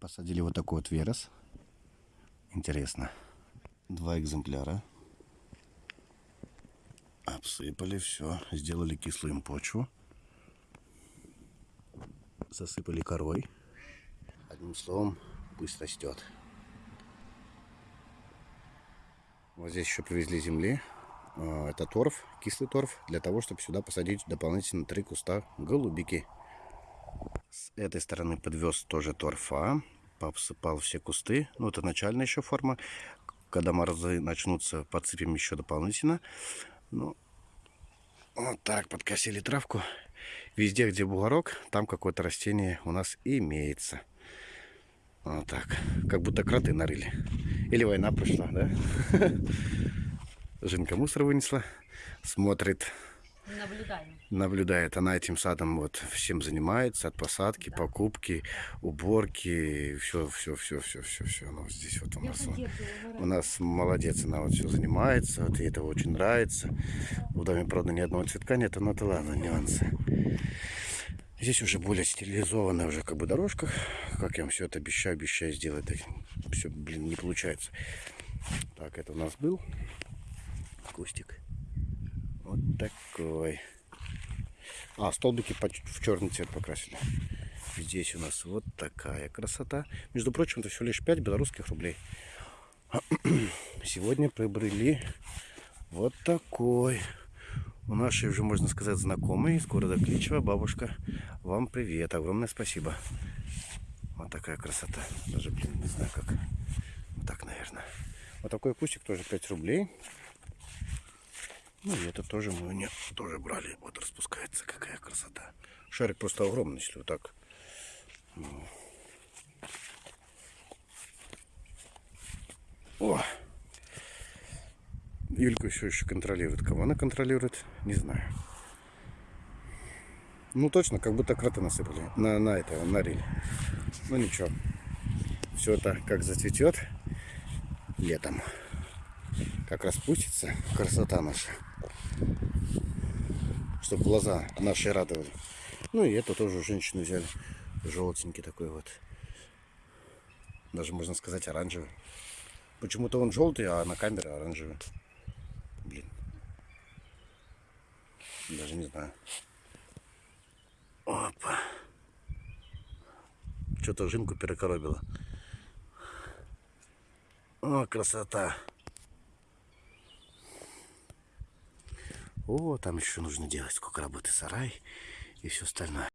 Посадили вот такой вот верос. Интересно. Два экземпляра. Обсыпали все. Сделали кислым почву. Засыпали корой. Одним словом, пусть растет. Вот здесь еще привезли земли. А, Это торф, кислый торф, для того, чтобы сюда посадить дополнительно три куста голубики. Этой стороны подвез тоже торфа, посыпал все кусты. Ну, это начальная еще форма. Когда морозы начнутся, подсыпем еще дополнительно. Ну, вот так подкосили травку. Везде, где бугорок, там какое-то растение у нас имеется. Вот так. Как будто кроты нарыли. Или война пришла, да? Жинка мусор вынесла. Смотрит, Наблюдаем. наблюдает. Она этим садом вот всем занимается. От посадки, покупки, уборки. Все, все, все, все, все, все. Ну, здесь вот у нас. У нас молодец, она вот все занимается, вот ей это очень нравится. В доме, правда, ни одного цветка нет, но это ладно, нюансы. Здесь уже более стилизованная уже как бы дорожка. Как я вам все это обещаю, обещаю сделать. Так все, блин, не получается. Так, это у нас был кустик. Вот такой. А, столбики в черный цвет покрасили. Здесь у нас вот такая красота. Между прочим, это всего лишь 5 белорусских рублей. Сегодня приобрели вот такой. У нашей уже, можно сказать, знакомой из города Кличево. Бабушка, вам привет. Огромное спасибо. Вот такая красота. Даже, блин, не знаю как. Вот так, наверное. Вот такой кустик тоже 5 рублей. Ну и это тоже мы у нее тоже брали. Вот распускается. Какая красота. Шарик просто огромный, если вот так. О! Юлька еще еще контролирует. Кого она контролирует, не знаю. Ну точно, как будто кроты насыпали. На, на это, нарили. Ну ничего. Все это как зацветет летом. Как распустится красота наша. Чтобы глаза наши радовали. Ну и это тоже женщину взяли. Желтенький такой вот. Даже можно сказать оранжевый. Почему-то он желтый, а на камере оранжевый. Блин. Даже не знаю. Опа. Что-то жинку перекоробило. О, красота. О, там еще нужно делать сколько работы сарай и все остальное.